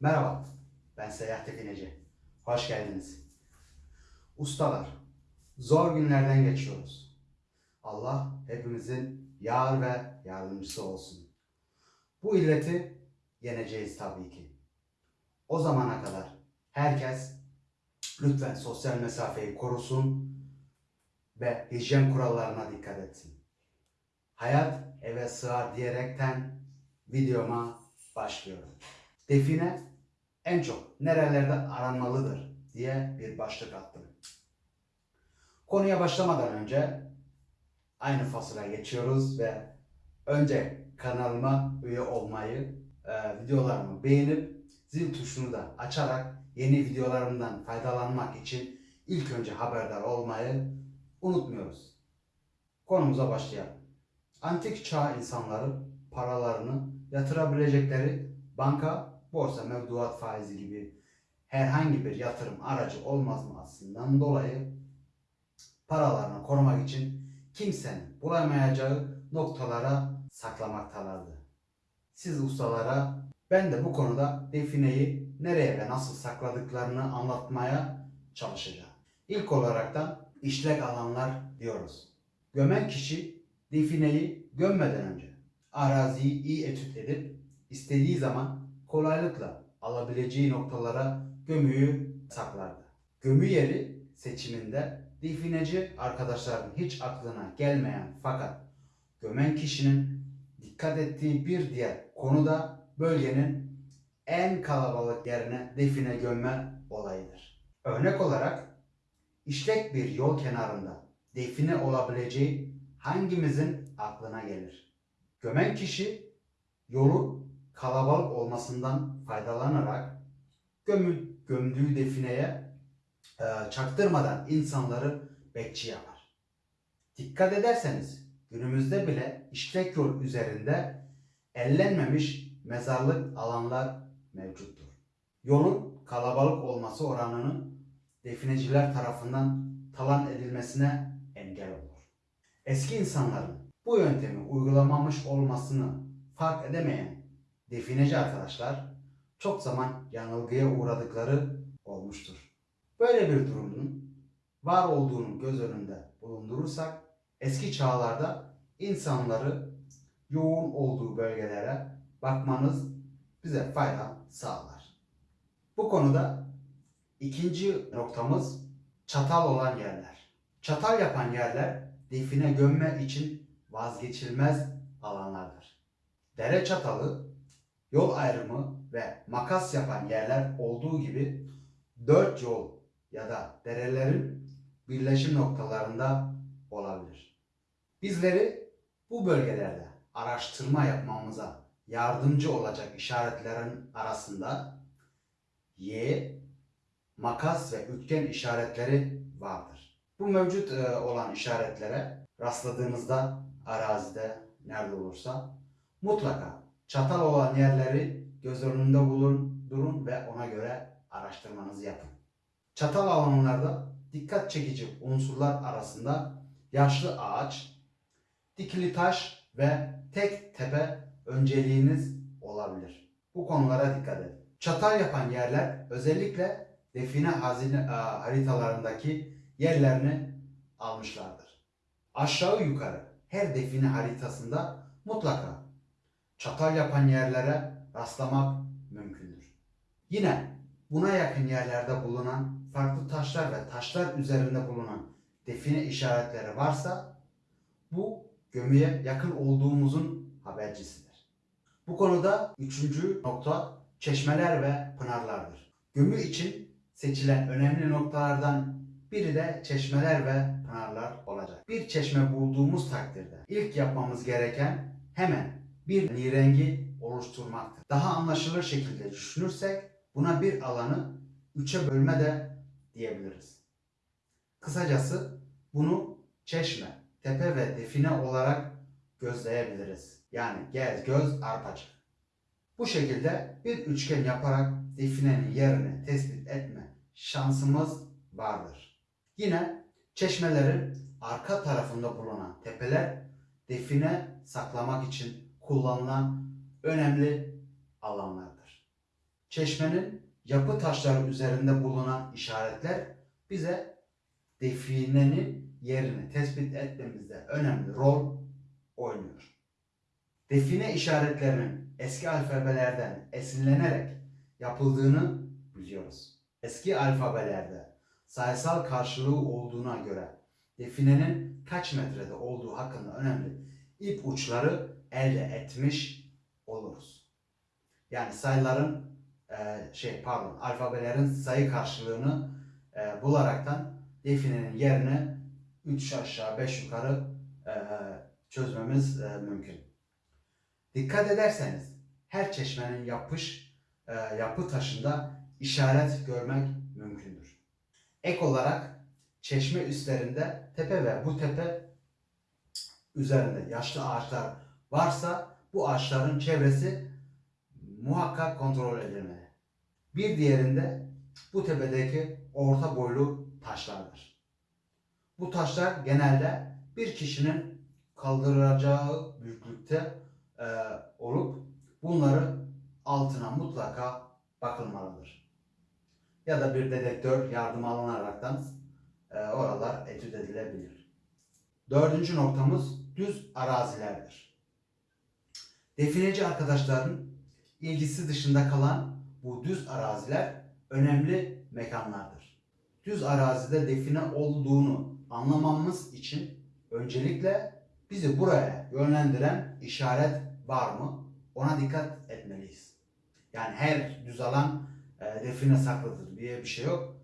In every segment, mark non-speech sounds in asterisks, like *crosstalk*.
Merhaba, ben Seyyah Tekineci. Hoş geldiniz. Ustalar, zor günlerden geçiyoruz. Allah hepimizin yar ve yardımcısı olsun. Bu illeti yeneceğiz tabii ki. O zamana kadar herkes lütfen sosyal mesafeyi korusun ve hijyen kurallarına dikkat etsin. Hayat eve sığar diyerekten videoma başlıyorum. Define en çok nerelerde aranmalıdır diye bir başlık attım. Konuya başlamadan önce aynı fasıla geçiyoruz ve önce kanalıma üye olmayı, e, videolarımı beğenip zil tuşunu da açarak yeni videolarımdan faydalanmak için ilk önce haberdar olmayı unutmuyoruz. Konumuza başlayalım. Antik çağ insanları paralarını yatırabilecekleri banka, borsa, mevduat faizi gibi herhangi bir yatırım aracı olmamasından dolayı paralarını korumak için kimsenin bulamayacağı noktalara saklamaktalardı. Siz ustalara ben de bu konuda defineyi nereye ve nasıl sakladıklarını anlatmaya çalışacağım. İlk olarak da işlek alanlar diyoruz. Gömen kişi defineyi gömmeden önce araziyi iyi etüt edip istediği zaman kolaylıkla alabileceği noktalara gömüyü saklardı. Gömü yeri seçiminde defineci arkadaşların hiç aklına gelmeyen fakat gömen kişinin dikkat ettiği bir diğer konu da bölgenin en kalabalık yerine define gömme olayıdır. Örnek olarak işlek bir yol kenarında define olabileceği hangimizin aklına gelir? Gömen kişi yolun kalabalık olmasından faydalanarak gömü, gömdüğü defineye e, çaktırmadan insanları bekçi yapar. Dikkat ederseniz günümüzde bile işlek yol üzerinde ellenmemiş mezarlık alanlar mevcuttur. Yolun kalabalık olması oranının defineciler tarafından talan edilmesine engel olur. Eski insanların bu yöntemi uygulamamış olmasını fark edemeyen defineci arkadaşlar çok zaman yanılgıya uğradıkları olmuştur. Böyle bir durumun var olduğunu göz önünde bulundurursak eski çağlarda insanları yoğun olduğu bölgelere bakmanız bize fayda sağlar. Bu konuda ikinci noktamız çatal olan yerler. Çatal yapan yerler define gömme için vazgeçilmez alanlardır. Dere çatalı, yol ayrımı ve makas yapan yerler olduğu gibi dört yol ya da derelerin birleşim noktalarında olabilir. Bizleri bu bölgelerde araştırma yapmamıza yardımcı olacak işaretlerin arasında Y, makas ve üçgen işaretleri vardır. Bu mevcut e, olan işaretlere rastladığınızda arazide nerede olursa mutlaka çatal olan yerleri göz önünde bulundurun ve ona göre araştırmanızı yapın. Çatal alanlarda dikkat çekici unsurlar arasında yaşlı ağaç, dikili taş ve tek tepe önceliğiniz olabilir. Bu konulara dikkat edin. Çatal yapan yerler özellikle define hazine e, haritalarındaki yerlerini almışlardır. Aşağı yukarı her define haritasında mutlaka çatal yapan yerlere rastlamak mümkündür. Yine buna yakın yerlerde bulunan farklı taşlar ve taşlar üzerinde bulunan define işaretleri varsa bu gömüye yakın olduğumuzun habercisidir. Bu konuda üçüncü nokta çeşmeler ve pınarlardır. Gömü için seçilen önemli noktalardan biri de çeşmeler ve pınarlar olacak. Bir çeşme bulduğumuz takdirde ilk yapmamız gereken hemen bir nirengi oluşturmaktır. Daha anlaşılır şekilde düşünürsek buna bir alanı üçe bölme de diyebiliriz. Kısacası bunu çeşme, tepe ve define olarak gözleyebiliriz. Yani gez, göz, arpacık. Bu şekilde bir üçgen yaparak definenin yerini tespit etme şansımız vardır. Yine çeşmelerin arka tarafında bulunan tepeler define saklamak için kullanılan önemli alanlardır. çeşmenin yapı taşları üzerinde bulunan işaretler bize definenin yerini tespit etmemizde önemli rol oynuyor. Define işaretlerinin eski alfabelerden esinlenerek yapıldığını biliyoruz. Eski alfabelerde sayısal karşılığı olduğuna göre definenin kaç metrede olduğu hakkında önemli ip uçları elde etmiş oluruz. Yani sayıların e, şey pardon alfabelerin sayı karşılığını e, bularaktan definenin yerini 3 aşağı 5 yukarı e, çözmemiz e, mümkün. Dikkat ederseniz her çeşmenin yapış e, yapı taşında işaret görmek mümkündür. Ek olarak çeşme üstlerinde tepe ve bu tepe üzerinde yaşlı ağaçlar varsa bu ağaçların çevresi muhakkak kontrol edilmeli. Bir diğerinde bu tepedeki orta boylu taşlardır. Bu taşlar genelde bir kişinin kaldıracağı büyüklükte e, olup bunları altına mutlaka bakılmalıdır. Ya da bir dedektör yardım alınaraktan e, oralar etüt edilebilir. Dördüncü noktamız düz arazilerdir. Defineci arkadaşların ilgisi dışında kalan bu düz araziler önemli mekanlardır. Düz arazide define olduğunu anlamamız için öncelikle bizi buraya yönlendiren işaret var mı? Ona dikkat etmeliyiz. Yani her düz alan e, define saklıdır diye bir şey yok.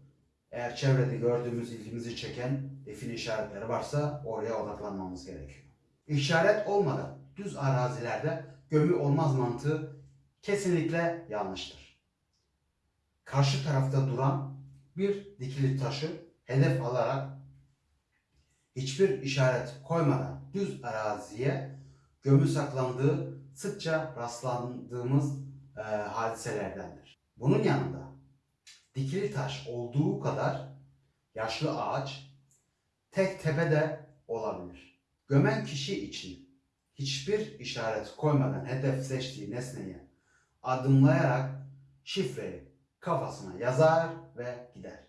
Eğer çevrede gördüğümüz ilgimizi çeken define işaretleri varsa oraya odaklanmamız gerekiyor. İşaret olmadan düz arazilerde gömü olmaz mantığı kesinlikle yanlıştır. Karşı tarafta duran bir dikili taşı hedef alarak hiçbir işaret koymadan düz araziye gömü saklandığı sıkça rastlandığımız e, hadiselerdendir. Bunun yanında dikili taş olduğu kadar yaşlı ağaç tek tepede olabilir. Gömen kişi için hiçbir işaret koymadan hedef seçtiği nesneye adımlayarak şifreyi kafasına yazar ve gider.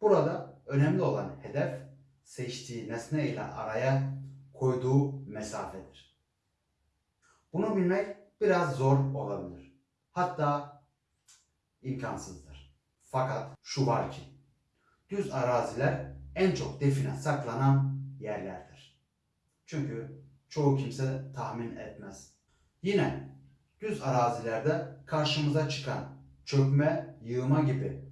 Burada önemli olan hedef seçtiği nesne ile araya koyduğu mesafedir. Bunu bilmek biraz zor olabilir. Hatta imkansızdır. Fakat şu var ki düz araziler en çok define saklanan yerlerdir. Çünkü çoğu kimse tahmin etmez. Yine düz arazilerde karşımıza çıkan çökme, yığma gibi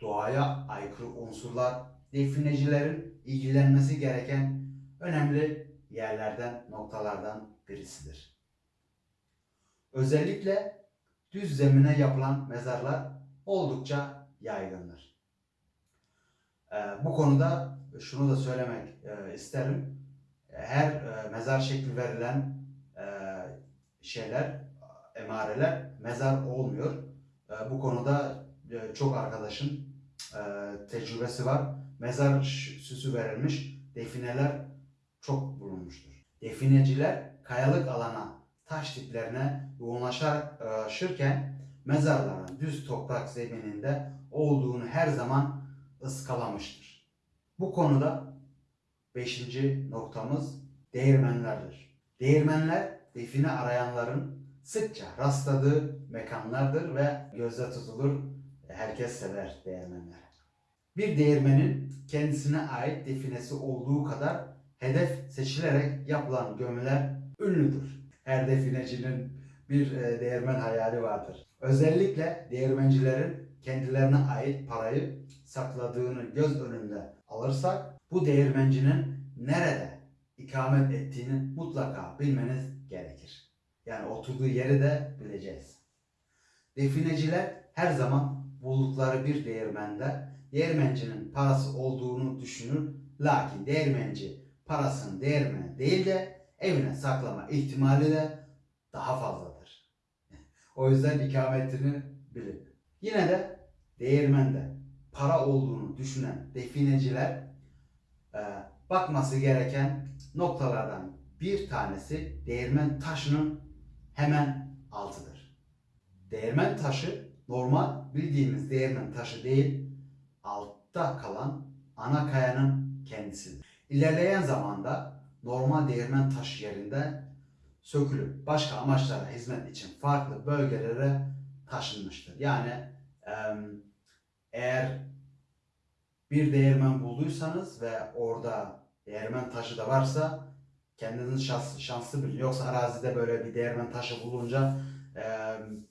doğaya aykırı unsurlar definecilerin ilgilenmesi gereken önemli yerlerden, noktalardan birisidir. Özellikle düz zemine yapılan mezarlar oldukça yaygındır. Ee, bu konuda şunu da söylemek e, isterim. Her e, mezar şekli verilen e, şeyler, emareler mezar olmuyor. E, bu konuda çok arkadaşın tecrübesi var. Mezar süsü verilmiş defineler çok bulunmuştur. Defineciler kayalık alana, taş tiplerine yoğunlaşırken mezarların düz toprak zemininde olduğunu her zaman ıskalamıştır. Bu konuda beşinci noktamız değirmenlerdir. Değirmenler define arayanların sıkça rastladığı mekanlardır ve gözde tutulur. Herkes sever değirmenleri. Bir değirmenin kendisine ait definesi olduğu kadar hedef seçilerek yapılan gömüler ünlüdür. Her definecinin bir e, değirmen hayali vardır. Özellikle değirmencilerin kendilerine ait parayı sakladığını göz önünde alırsak bu değirmencinin nerede ikamet ettiğini mutlaka bilmeniz gerekir. Yani oturduğu yeri de bileceğiz. Defineciler her zaman buldukları bir değirmende değirmencinin parası olduğunu düşünür. Lakin değirmenci parasını değirmene değil de evine saklama ihtimali de daha fazladır. o yüzden ikametini bilin. Yine de değirmende para olduğunu düşünen defineciler bakması gereken noktalardan bir tanesi değirmen taşının hemen altıdır. Değirmen taşı normal bildiğimiz değirmen taşı değil, altta kalan ana kayanın kendisidir. İlerleyen zamanda normal değirmen taşı yerinde sökülüp başka amaçlara hizmet için farklı bölgelere taşınmıştır. Yani eğer bir değirmen bulduysanız ve orada değirmen taşı da varsa kendiniz şans, şanslı bilin. Yoksa arazide böyle bir değirmen taşı bulunca em,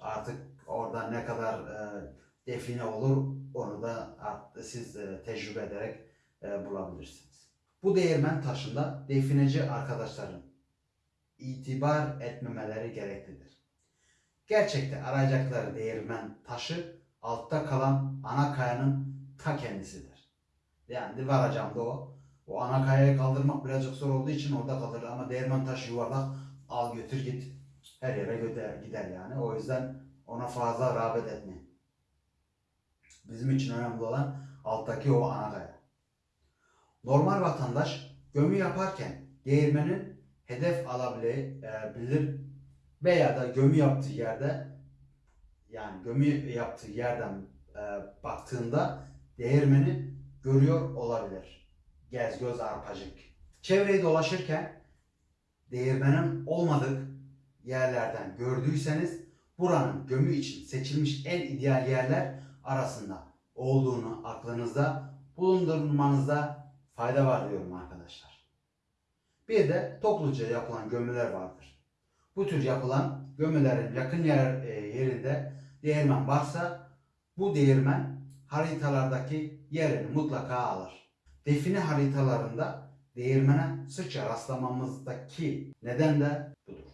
artık orada ne kadar e, define olur onu da siz e, tecrübe ederek e, bulabilirsiniz. Bu değirmen taşında defineci arkadaşların itibar etmemeleri gereklidir. Gerçekte arayacakları değirmen taşı altta kalan ana kayanın ta kendisidir. Yani varacağım da o. O ana kayayı kaldırmak birazcık zor olduğu için orada kalır ama değirmen taşı yuvarlak al götür git her yere gider, gider yani. O yüzden ona fazla rağbet etmeyin. Bizim için önemli olan alttaki o ana kaya. Normal vatandaş gömü yaparken değirmenin hedef alabilir veya da gömü yaptığı yerde yani gömü yaptığı yerden e, baktığında değirmeni görüyor olabilir. Gez göz arpacık. Çevreyi dolaşırken değirmenin olmadık yerlerden gördüyseniz buranın gömü için seçilmiş en ideal yerler arasında olduğunu aklınızda bulundurmanızda fayda var diyorum arkadaşlar. Bir de topluca yapılan gömüler vardır. Bu tür yapılan gömülerin yakın yer, e, yerinde değirmen varsa bu değirmen haritalardaki yerini mutlaka alır. Define haritalarında değirmene sıkça rastlamamızdaki neden de budur.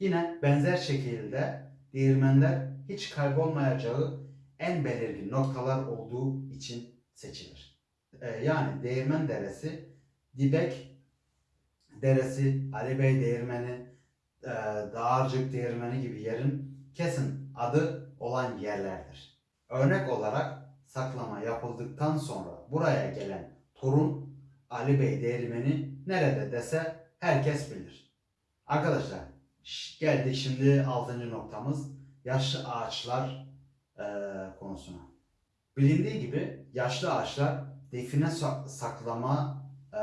Yine benzer şekilde değirmenler hiç kaybolmayacağı en belirgin noktalar olduğu için seçilir. Ee, yani Değirmen Deresi, Dibek Deresi, Ali Bey Değirmeni, e, Dağarcık Değirmeni gibi yerin kesin adı olan yerlerdir. Örnek olarak saklama yapıldıktan sonra buraya gelen torun Ali Bey Değirmeni nerede dese herkes bilir. Arkadaşlar geldik şimdi 6. noktamız yaşlı ağaçlar e, konusuna. Bilindiği gibi yaşlı ağaçlar define sa- saklama e,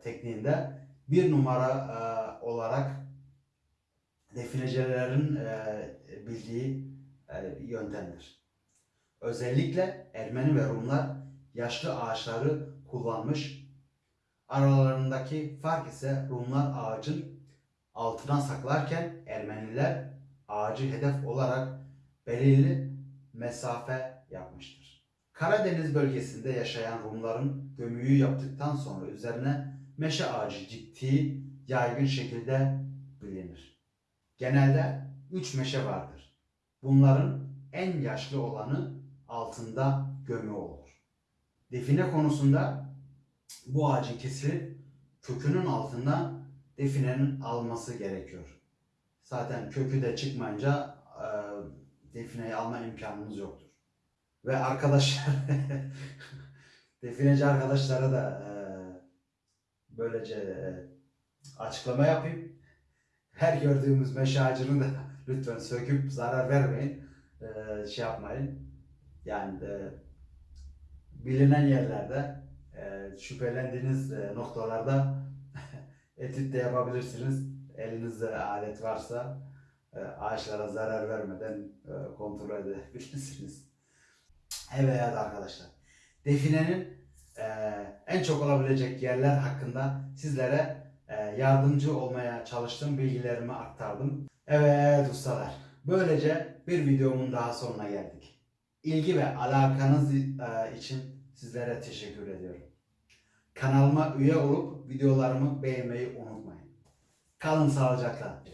tekniğinde bir numara e, olarak definecilerin e, bildiği e, yöntemdir. Özellikle Ermeni ve Rumlar yaşlı ağaçları kullanmış. Aralarındaki fark ise Rumlar ağacın altına saklarken Ermeniler ağacı hedef olarak belirli mesafe yapmıştır. Karadeniz bölgesinde yaşayan Rumların gömüyü yaptıktan sonra üzerine meşe ağacı diktiği yaygın şekilde bilinir. Genelde üç meşe vardır. Bunların en yaşlı olanı altında gömü olur. Define konusunda bu ağacın kesilip kökünün altından definenin alması gerekiyor. Zaten kökü de çıkmayınca e, defineyi alma imkanımız yoktur. Ve arkadaşlar *laughs* defineci arkadaşlara da e, böylece e, açıklama yapayım. Her gördüğümüz meşe ağacını da *laughs* lütfen söküp zarar vermeyin. E, şey yapmayın. Yani e, bilinen yerlerde e, şüphelendiğiniz e, noktalarda *laughs* etüt de yapabilirsiniz. Elinizde alet varsa e, ağaçlara zarar vermeden e, kontrol edebilirsiniz. Evet arkadaşlar. Definenin e, en çok olabilecek yerler hakkında sizlere e, yardımcı olmaya çalıştım. Bilgilerimi aktardım. Evet ustalar. Böylece bir videomun daha sonuna geldik. İlgi ve alakanız e, için sizlere teşekkür ediyorum. Kanalıma üye olup videolarımı beğenmeyi unutmayın. Kalın sağlıcakla.